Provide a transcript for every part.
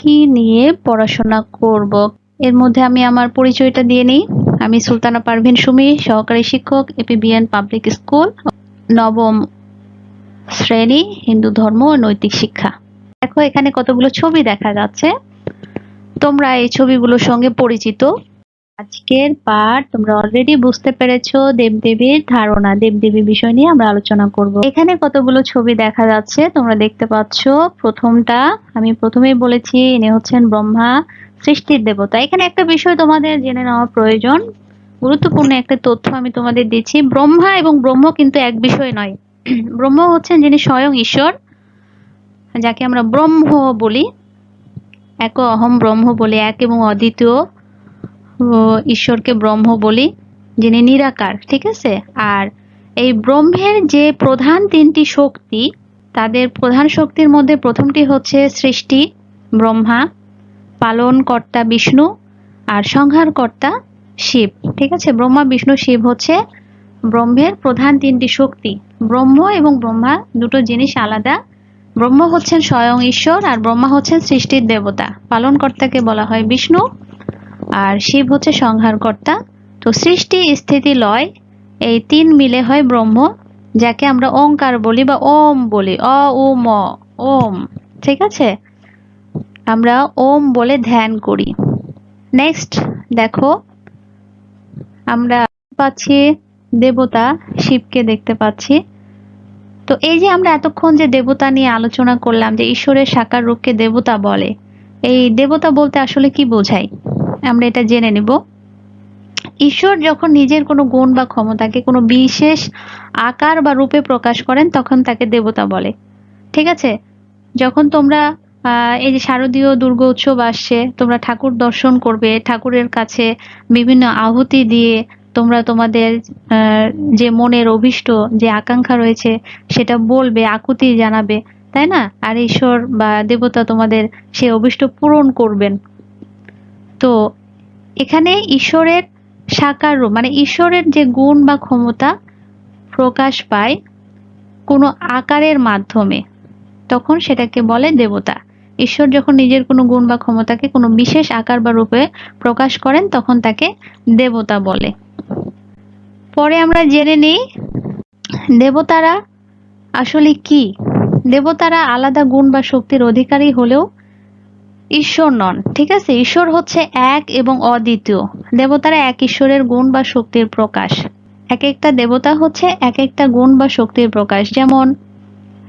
কি নিয়ে পড়াশোনা করব? এর মধ্যে আমি আমার পরিচয়টা দিয়ে নিই। আমি সুলতানা পারভিন সুমি, সহকারী শিক্ষক, এপিবিএন পাবলিক স্কুল, নবম শ্রেণি, হিন্দু ধর্ম নৈতিক শিক্ষা। দেখো, এখানে কতগুলো ছবি দেখা যাচ্ছে। তোমরা এই ছবিগুলোর সঙ্গে পরিচিত। আজকের পাঠ, তোমরা অলরেডি বুঝতে পেরেছ দেবদেবীর ধারণা। দেবদেবী বিষয় নিয়ে আমরা আলোচনা করব। এখানে কতগুলো ছবি দেখা যাচ্ছে, তোমরা দেখতে পাচ্ছ। প্রথমটা, আমি প্রথমেই বলেছি, ইনি হচ্ছেন ব্রহ্মা, সৃষ্টির দেবতা। এখানে একটা বিষয় তোমাদের জেনে নেওয়া প্রয়োজন। গুরুত্বপূর্ণ একটা তথ্য আমি তোমাদের দিচ্ছি। ব্রহ্মা এবং ব্রহ্ম কিন্তু এক বিষয় নয়। ব্রহ্ম হচ্ছেন যিনি স্বয়ং ঈশ্বর, যাকে আমরা ব্রহ্ম বলি। এক অহম ব্রহ্ম বলি এক এবং অদ্বিতীয়। ঈশ্বরকে ব্রহ্ম বলি, যিনি নিরাকার, ঠিক আছে? আর এই ব্রহ্মের যে প্রধান তিনটি শক্তি, তাদের প্রধান শক্তির মধ্যে প্রথমটি হচ্ছে সৃষ্টি, ব্রহ্মা, পালনকর্তা বিষ্ণু, আর সংহারকর্তা শিব, ঠিক আছে? ব্রহ্মা, বিষ্ণু, শিব হচ্ছে ব্রহ্মের প্রধান তিনটি শক্তি। ব্রহ্ম এবং ব্রহ্মা দুটো জিনিস আলাদা। ব্রহ্ম হচ্ছেন স্বয়ং ঈশ্বর, আর ব্রহ্মা হচ্ছেন সৃষ্টির দেবতা। পালনকর্তাকে বলা হয় বিষ্ণু আর শিব হচ্ছে সংহারকর্তা। তো সৃষ্টি, স্থিতি, লয়, এই তিন মিলে হয় ব্রহ্ম, যাকে আমরা ওঙ্কার বলি বা ওম বলি। অ, উ, ম, ওম, ঠিক আছে? আমরা ওম বলে ধ্যান করি। নেক্সট দেখো, আমরা পাচ্ছি দেবতা, শিবকে দেখতে পাচ্ছি। তো এই যে আমরা এতক্ষণ যে দেবতা নিয়ে আলোচনা করলাম, যে ঈশ্বরের সাকার রূপকে দেবতা বলে, এই দেবতা বলতে আসলে কি বোঝায়? আমরা এটা জেনে নেব। ঈশ্বর যখন নিজের কোনো গুণ বা ক্ষমতাকে কোনো বিশেষ আকার বা রূপে প্রকাশ করেন, তখন তাকে দেবতা বলে। ঠিক আছে? যখন তোমরা এই যে শারদীয় দুর্গা উৎসব আসছে, তোমরা ঠাকুর দর্শন করবে, ঠাকুরের কাছে বিভিন্ন আহুতি দিয়ে তোমরা তোমাদের যে মনের অভিষ্ট, যে আকাঙ্ক্ষা রয়েছে, সেটা বলবে, আকুতি জানাবে। তাই না? আর ঈশ্বর বা দেবতা তোমাদের সে অভিষ্ট পূরণ করবেন। তো এখানে ঈশ্বরের সাকার রূপ মানে ঈশ্বরের যে গুণ বা ক্ষমতা প্রকাশ পায় কোনো আকারের মাধ্যমে, তখন সেটাকে বলে দেবতা। ঈশ্বর যখন নিজের কোনো গুণ বা ক্ষমতাকে কোনো বিশেষ আকার বা রূপে প্রকাশ করেন, তখন তাকে দেবতা বলে। পরে আমরা জেনে নিই, দেবতারা আসলে কি? দেবতারা আলাদা গুণ বা শক্তির অধিকারী হলেও ঈশ্বর নন, ঠিক আছে? ঈশ্বর হচ্ছে এক এবং অদ্বিতীয়। দেবতারা এক ঈশ্বরের গুণ বা শক্তির প্রকাশ। এক একটা দেবতা হচ্ছে এক একটা গুণ বা শক্তির প্রকাশ। যেমন,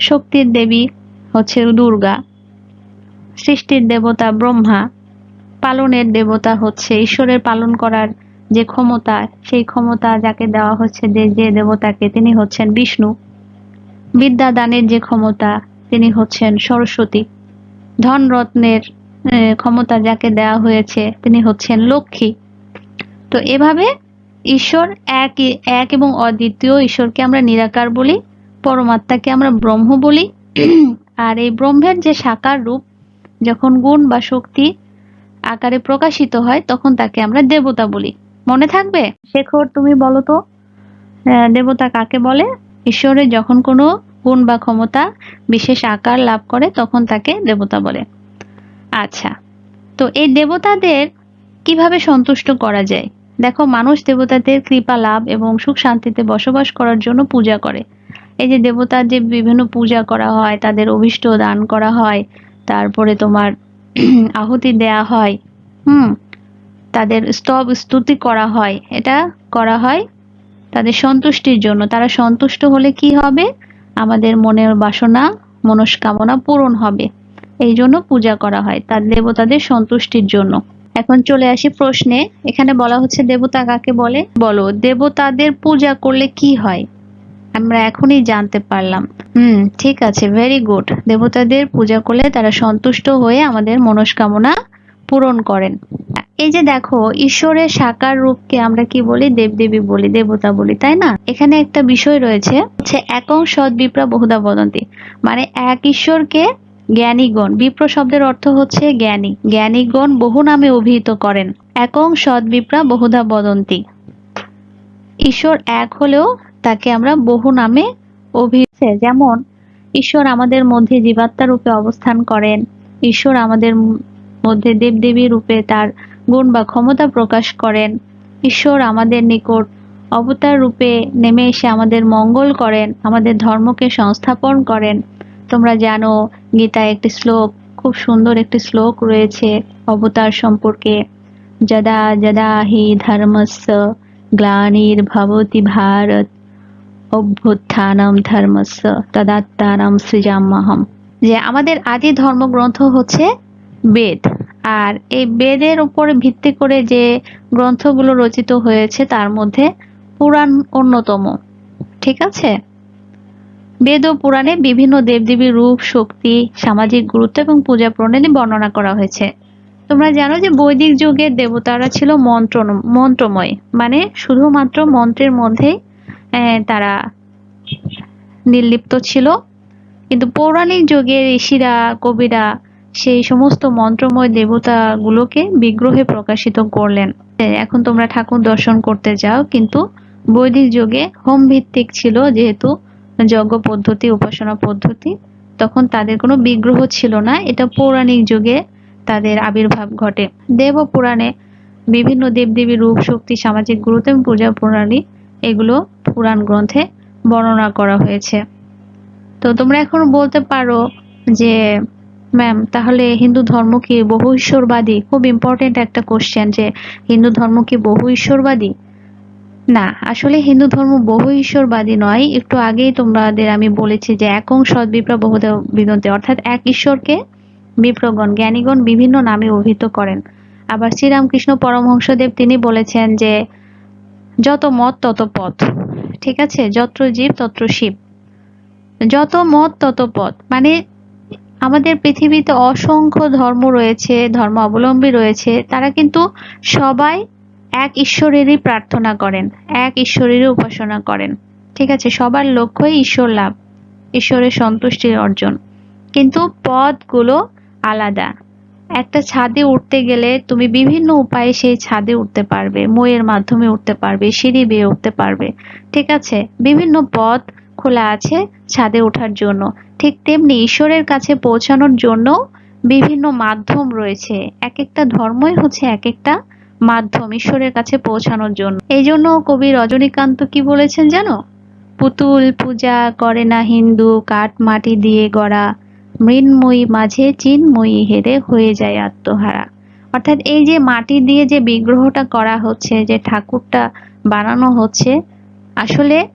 শক্তির দেবী হচ্ছে দুর্গা, সৃষ্টির দেবতা ব্রহ্মা, পালনের দেবতা হচ্ছে ঈশ্বরের পালন করার যে ক্ষমতা, সেই ক্ষমতা যাকে দেওয়া হচ্ছে যে যে দেবতাকে, তিনি হচ্ছেন বিষ্ণু। বিদ্যা দানের যে ক্ষমতা, তিনি হচ্ছেন সরস্বতী। ধন রত্নের ক্ষমতা যাকে দেওয়া হয়েছে, তিনি হচ্ছেন লক্ষ্মী। তো এভাবে ঈশ্বর এক এক এবং অদ্বিতীয় ঈশ্বরকে আমরা নিরাকার বলি, পরমাত্মাকে আমরা ব্রহ্ম বলি। আর এই ব্রহ্মের যে সাকার রূপ, যখন গুণ বা শক্তি আকারে প্রকাশিত হয়, তখন তাকে আমরা দেবতা বলি। মনে থাকবে? শেখর, তুমি বলো তো দেবতা কাকে বলে? ঈশ্বরের যখন কোনো গুণ বা ক্ষমতা বিশেষ আকার লাভ করে, তখন তাকে দেবতা বলে। আচ্ছা তো এই দেবতাদের কীভাবে সন্তুষ্ট করা যায়? দেখো, মানুষ দেবতাদের কৃপা, লাভ এবং সুখ শান্তিতে বসবাস করার জন্য পূজা করে। এই যে দেবতার যে বিভিন্ন পূজা করা হয়, তাদের অভিষ্ট দান করা হয়, তারপরে তোমার আহুতি দেয়া হয়, হুম, তাদের স্তব স্তুতি করা হয়, এটা করা হয় তাদের সন্তুষ্টির জন্য। তারা সন্তুষ্ট হলে কি হবে? আমাদের মনের বাসনা, মনস্কামনা পূরণ হবে। এই জন্য পূজা করা হয় তার দেবতাদের সন্তুষ্টির জন্য। এখন চলে আসি প্রশ্নে। এখানে বলা হচ্ছে, দেবতা কাকে বলে? বলো, দেবতাদের পূজা করলে কি হয়? আমরা এখনই জানতে পারলাম। হুম, ঠিক আছে ভেরি গুড দেবতাদের পূজা করলে তারা সন্তুষ্ট হয়ে আমাদের মনস্কামনা পূরণ করেন। এই যে দেখো, ঈশ্বরের সাকার রূপকে আমরা কি বলি? দেবদেবী বলি, দেবতা বলি, তাই না? এখানে একটা বিষয় রয়েছে, হচ্ছে একং সৎ বিপ্রা বহুদা বদন্তি। মানে এক ঈশ্বরকে জ্ঞানীগণ, বিপ্র শব্দের অর্থ হচ্ছে জ্ঞানী। জ্ঞানীগণ বহু নামে অভিহিত করেন। একং সৎ বিপ্রা বহুদা বদন্তি। ঈশ্বর এক হলেও তাকে আমরা বহু নামে অভিহিত যেমন, ঈশ্বর আমাদের মধ্যে জীবাত্মা রূপে অবস্থান করেন। ঈশ্বর আমাদের মধ্যে দেবদেবী রূপে তার গুণ বা ক্ষমতা প্রকাশ করেন। ঈশ্বর আমাদের নিকট অবতার রূপে নেমে এসে আমাদের মঙ্গল করেন, আমাদের ধর্মকে সংস্থাপন করেন। তোমরা জানো, গীতায় একটি শ্লোক, খুব সুন্দর একটি শ্লোক রয়েছে অবতার সম্পর্কে। যদা যদা হি ধর্মস্য গ্লানির্ভবতি ভারত, অভ্যুত্থানম ধর্মস্য তদাত্মানম সৃজাম্যহম। যে আমাদের আদি ধর্মগ্রন্থ হচ্ছে বেদ, আর এই বেদের উপরে ভিত্তি করে যে গ্রন্থগুলো রচিত হয়েছে, তার মধ্যে পুরাণ অন্যতম। ঠিক আছে? বেদ ও পুরাণে বিভিন্ন দেবদেবীর রূপ, শক্তি, সামাজিক গুরুত্ব এবং পূজা প্রণালী বর্ণনা করা হয়েছে। তোমরা জানো যে বৈদিক যুগের দেবতারা ছিল মন্ত্র, মন্ত্রময় মানে শুধুমাত্র মন্ত্রের মধ্যেই তারা নির্লিপ্ত ছিল। কিন্তু পৌরাণিক যুগে ঋষিরা, কবিরা সেই সমস্ত মন্ত্রময় দেবতাগুলোকে বিগ্রহে প্রকাশিত করলেন। এখন তোমরা ঠাকুর দর্শন করতে যাও, কিন্তু বৈদিক যুগে হোম ভিত্তিক ছিল যেহেতু যজ্ঞ পদ্ধতি, উপাসনা পদ্ধতি, তখন তাদের কোনো বিগ্রহ ছিল না। এটা পৌরাণিক যুগে তাদের আবির্ভাব ঘটে। দেব পুরাণে বিভিন্ন দেবদেবীর রূপ, শক্তি, সামাজিক গুরুত্ব এবং পূজা প্রণালী এগুলো পুরাণ গ্রন্থে বর্ণনা করা হয়েছে। তো তোমরা এখন বলতে পারো যে ম্যাম তাহলে হিন্দু ধর্ম কি বহু ঈশ্বরবাদী? খুব ইম্পর্টেন্ট একটা কোশ্চেন যে, হিন্দু ধর্ম কি বহু ঈশ্বরবাদী? না, আসলে হিন্দু ধর্ম বহু ঈশ্বরবাদী নয়। একটু আগেই তোমাদের আমি বলেছি যে একং সৎ বিপ্র বহুদেব বিদন্তে অর্থাৎ এক ঈশ্বরকে বিপ্রগণ জ্ঞানীগণ বিভিন্ন নামে অভিহিত করেন। আবার শ্রীরামকৃষ্ণ পরমহংসদেব তিনি বলেছেন যে, যত মত, তত পথ। ঠিক আছে? যত্র জীব তত্র শিব। যত মত, তত পথ। মানে আমাদের পৃথিবীতে অসংখ্য ধর্ম রয়েছে ধর্ম অবলম্বী রয়েছে, তারা কিন্তু সবাই এক ঈশ্বরেরই প্রার্থনা করেন, এক ঈশ্বরেরই উপাসনা করেন। ঠিক আছে, সবার লক্ষ্যই ঈশ্বর লাভ, ঈশ্বরের সন্তুষ্টির অর্জন। কিন্তু পথগুলো আলাদা। একটা ছাদে উঠতে গেলে তুমি বিভিন্ন উপায়ে সেই ছাদে উঠতে পারবে, মইয়ের মাধ্যমে উঠতে পারবে, সিঁড়ি বেয়ে উঠতে পারবে। ঠিক আছে, বিভিন্ন পথ খোলা আছে ছাদে ওঠার জন্য। ঠিক তেমনি ঈশ্বরের কাছে পৌঁছানোর জন্য বিভিন্ন মাধ্যম রয়েছে। এক একটা ধর্মই হচ্ছে এক একটা মাধ্যম ঈশ্বরের কাছে পৌঁছানোর জন্য। এই জন্য কবি রজনীকান্ত কি বলেছেন জানো? পুতুল পূজা করে না হিন্দু, কাঠ মাটি দিয়ে গড়া, মৃন্ময়ী মাঝে চিন্ময়ী হেরে হয়ে যায় আত্মহারা। অর্থাৎ এই যে মাটি দিয়ে যে বিগ্রহটা করা হচ্ছে, যে ঠাকুরটা বানানো হচ্ছে, আসলে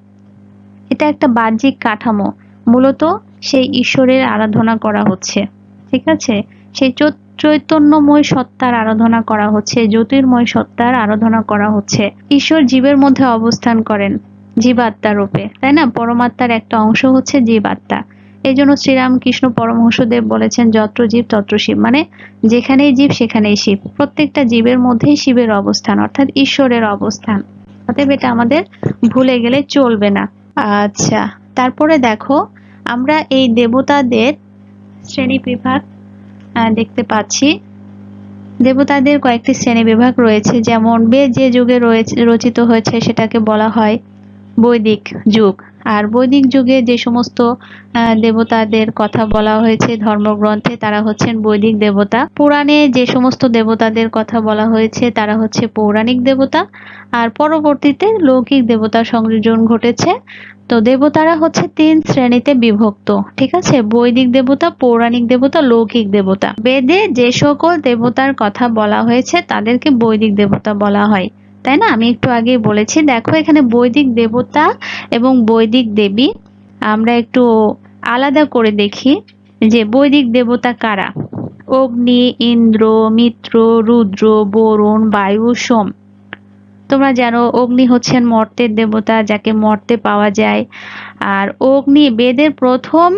এটা একটা বাহ্যিক কাঠামো। মূলত সেই ঈশ্বরের আরাধনা করা হচ্ছে। ঠিক আছে? সেই চৈতন্যময় সত্তার আরাধনা করা হচ্ছে, জ্যোতির্ময় সত্তার আরাধনা করা হচ্ছে। ঈশ্বর জীবের মধ্যে অবস্থান করেন, জীবাত্মা রূপে। তাই না? পরমাত্মার একটা অংশ হচ্ছে জীবাত্মা। এই জন্য শ্রীরামকৃষ্ণ পরমহংসদেব বলেছেন, যত্র জীব, তত্র শিব। মানে যেখানেই জীব, সেখানেই শিব। প্রত্যেকটা জীবের মধ্যেই শিবের অবস্থান, অর্থাৎ ঈশ্বরের অবস্থান। অতএব এটা আমাদের ভুলে গেলে চলবে না। আচ্ছা তারপরে দেখো, আমরা এই দেবতাদের শ্রেণি বিভাগ দেখতে পাচ্ছি। দেবতাদের কয়েকটি শ্রেণি বিভাগ রয়েছে, যেমন বেদ যে যুগে রয়েছে, রচিত হয়েছে, সেটাকে বলা হয় বৈদিক যুগ। আর বৈদিক যুগে যে সমস্ত দেবতাদের কথা বলা হয়েছে, ধর্মগ্রন্থে, তারা হচ্ছেন বৈদিক দেবতা। পুরাণে যে সমস্ত দেবতাদের কথা বলা হয়েছে, তারা হচ্ছে পৌরাণিক দেবতা। আর পরবর্তীতে লৌকিক দেবতার সংযোজন ঘটেছে। তো দেবতারা হচ্ছে তিন শ্রেণীতে বিভক্ত, ঠিক আছে? বৈদিক দেবতা, পৌরাণিক দেবতা, লৌকিক দেবতা। বেদে যে সকল দেবতার কথা বলা হয়েছে, তাদেরকে বৈদিক দেবতা বলা হয়। তাই না? আমি একটু আগে বলেছি, দেখো এখানে বৈদিক দেবতা এবং বৈদিক দেবী। আমরা একটু আলাদা করে দেখি যে বৈদিক দেবতা কারা? অগ্নি, ইন্দ্র, মিত্র, রুদ্র, বরুণ, বায়ু, সোম। তোমরা জানো অগ্নি হচ্ছেন মর্তের দেবতা, যাকে মর্তে পাওয়া যায়। আর অগ্নি বেদের প্রথম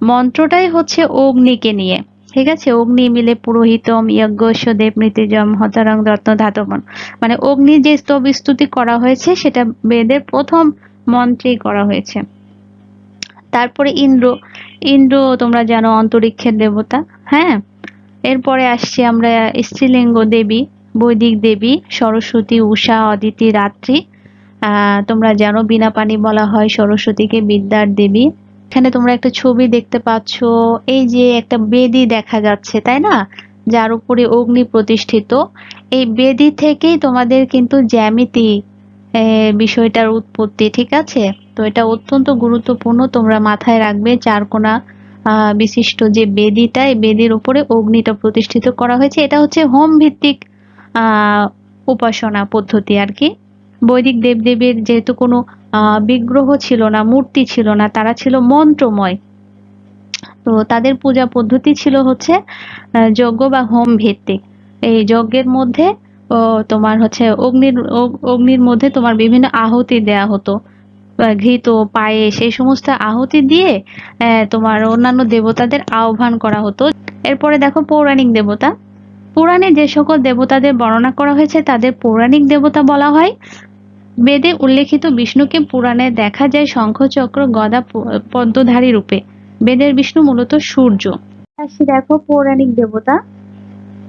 মন্ত্রটাই হচ্ছে অগ্নিকে নিয়ে। ঠিক আছে? অগ্নি মিলে পুরোহিতম যজ্ঞস্য দেব মৃত্যুজম হতরং রত্ন, ধাতবন। মানে অগ্নি যে স্তব স্তুতি করা হয়েছে, সেটা বেদের প্রথম মন্ত্রেই করা হয়েছে। তারপরে ইন্দ্র। ইন্দ্র, তোমরা জানো, অন্তরিক্ষের দেবতা। হ্যাঁ? এরপরে আসছি আমরা স্ত্রীলিঙ্গ দেবী, বৈদিক দেবী, সরস্বতী, উষা, অদিতি, রাত্রি। তোমরা জানো, বিনা পানি বলা হয় সরস্বতীকে বিদ্যার দেবী। এখানে তোমরা একটা ছবি দেখতে পাচ্ছ। এই যে একটা বেদি দেখা যাচ্ছে, তাই না? যার উপরে অগ্নি প্রতিষ্ঠিত। এই বেদি থেকেই তোমাদের কিন্তু জ্যামিতি বিষয়টার উৎপত্তি, ঠিক আছে? তো এটা অত্যন্ত গুরুত্বপূর্ণ। তোমরা মাথায় রাখবে, চারকোনা বিশিষ্ট যে বেদিটা, এই বেদির উপরে অগ্নিটা প্রতিষ্ঠিত করা হয়েছে। এটা হচ্ছে হোম ভিত্তিক উপাসনা পদ্ধতি আর কি। বৈদিক দেবদেবীর যেহেতু কোনো বিগ্রহ ছিল না, মূর্তি ছিল না, তারা ছিল মন্ত্রময়। তো তাদের পূজা পদ্ধতি ছিল হচ্ছে যজ্ঞ বা হোম ভিত্তিক। এই যজ্ঞের মধ্যে তোমার হচ্ছে অগ্নির অগ্নির মধ্যে তোমার বিভিন্ন আহুতি দেয়া হতো। ঘৃত, পায়েস, এই সমস্ত আহুতি দিয়ে তোমার অন্যান্য দেবতাদের আহ্বান করা হতো। এরপরে দেখো পৌরাণিক দেবতা। পুরাণে যে সকল দেবতাদের বর্ণনা করা হয়েছে, তাদের পৌরাণিক দেবতা বলা হয় বেদে উল্লেখিত বিষ্ণুকে পুরাণে দেখা যায় শঙ্খচক্র গদা পদ্মধারী রূপে। বেদের বিষ্ণু মূলত সূর্য। দেখো, পৌরাণিক দেবতা।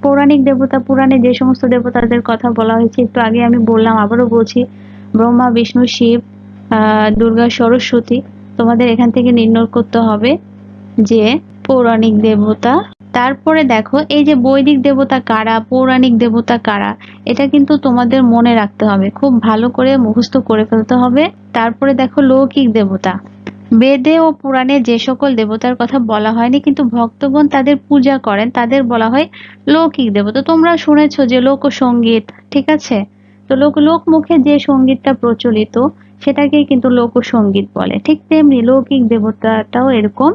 পৌরাণিক দেবতা পুরাণে যে সমস্ত দেবতাদের কথা বলা হয়েছে, একটু আগে আমি বললাম, আবারও বলছি, ব্রহ্মা, বিষ্ণু, শিব দুর্গা, সরস্বতী, তোমাদের এখান থেকে নির্ণয় করতে হবে যে পৌরাণিক দেবতা তারপরে দেখো, এই যে বৈদিক দেবতা কারা, পৌরাণিক দেবতা কারা, এটা কিন্তু তোমাদের মনে রাখতে হবে। খুব ভালো করে মুখস্থ করে ফেলতে হবে। তারপরে দেখো, লৌকিক দেবতা। বেদে ও পুরাণে যে সকল দেবতার কথা বলা হয়নি, কিন্তু ভক্তগণ তাদের পূজা করেন। তাদের বলা হয় লৌকিক দেবতা। তোমরা শুনেছো যে লোকসঙ্গীত ঠিক আছে? তো লোক লোক মুখে যে সঙ্গীতটা প্রচলিত, সেটাকেই কিন্তু লোকসঙ্গীত বলে। ঠিক তেমনি লৌকিক দেবতাটাও এরকম।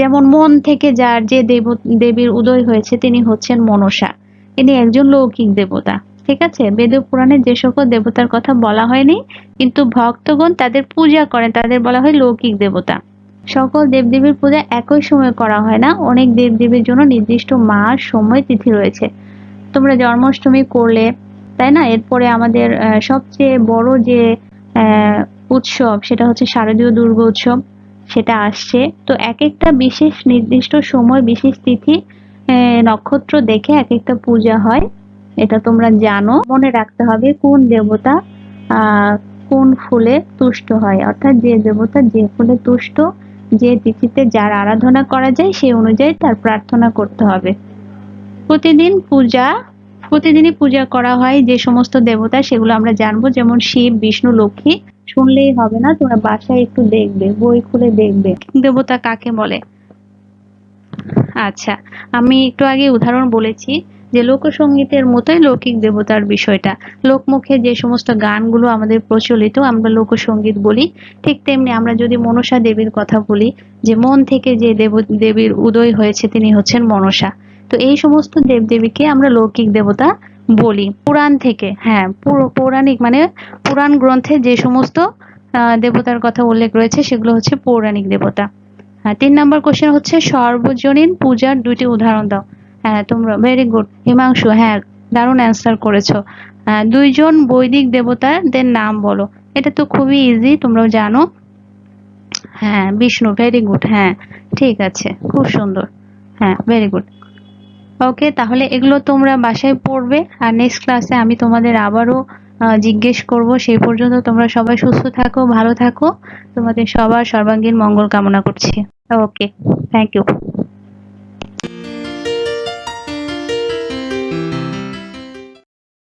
যেমন মন থেকে যার যে দেব, দেবীর উদয় হয়েছে তিনি হচ্ছেন মনসা। তিনি একজন লৌকিক দেবতা, ঠিক আছে? বেদ পুরাণে যে সকল দেবতার কথা বলা হয়নি, কিন্তু ভক্তগণ তাদের পূজা করেন, তাদের বলা হয় লৌকিক দেবতা। সকল দেবদেবীর পূজা একই সময় করা হয় না, অনেক দেবদেবীর জন্য নির্দিষ্ট মাস, সময়, তিথি রয়েছে। তোমরা জন্মাষ্টমী করলে, তাই না? এরপরে আমাদের সবচেয়ে বড় যে উৎসব, সেটা হচ্ছে শারদীয় দুর্গা উৎসব। সেটা আসছে। তো এক একটা বিশেষ নির্দিষ্ট সময়, বিশেষ তিথি নক্ষত্র দেখে এক একটা পূজা হয়। এটা তোমরা জানো। মনে রাখতে হবে কোন দেবতা কোন ফুলে তুষ্ট হয়। অর্থাৎ যে দেবতা যে ফুলে তুষ্ট, যে তিথিতে যার আরাধনা করা যায়, সেই অনুযায়ী তার প্রার্থনা করতে হবে। প্রতিদিন পূজা, প্রতিদিনই পূজা করা হয় যে সমস্ত দেবতা, সেগুলো আমরা জানব। যেমন শিব, বিষ্ণু, লক্ষ্মী শুনলেই হবে না, তোমরা বাসায় একটু দেখবে, বই খুলে দেখবে। দেবতা কাকে বলে? আচ্ছা আমি একটু আগে উদাহরণ বলেছি যে লোকসঙ্গীতের মতোই লৌকিক দেবতার বিষয়টা। লোকমুখে যে সমস্ত গানগুলো আমাদের প্রচলিত, আমরা লোকসঙ্গীত বলি, ঠিক তেমনি আমরা যদি মনসা দেবীর কথা বলি, যে মন থেকে যে দেব, দেবীর উদয় হয়েছে তিনি হচ্ছেন মনসা। তো এই সমস্ত দেবদেবীকে আমরা লৌকিক দেবতা বলি, পুরাণ থেকে হ্যাঁ পৌরাণিক মানে পুরাণ গ্রন্থে যে সমস্ত দেবতার কথা উল্লেখ রয়েছে, সেগুলো হচ্ছে পৌরাণিক দেবতা। হ্যাঁ তিন নম্বর কোশ্চেন হচ্ছে, সর্বজনীন পূজার দুটি উদাহরণ দাও। হ্যাঁ তোমরা ভেরি গুড হিমাংশু হ্যাঁ দারুণ অ্যান্সার করেছ। দুইজন বৈদিক দেবতাদের নাম বলো। এটা তো খুবই ইজি তোমরাও জানো। হ্যাঁ বিষ্ণু ভেরি গুড হ্যাঁ ঠিক আছে, খুব সুন্দর। হ্যাঁ ভেরি গুড ওকে তাহলে এগুলো তোমরা বাসায় পড়বে আর নেক্সট ক্লাসে আমি তোমাদের আবারও জিজ্ঞেস করব। সেই পর্যন্ত তোমরা সবাই সুস্থ থাকো, ভালো থাকো। তোমাদের সবার সর্বাঙ্গীন মঙ্গল কামনা করছি। Okay thank you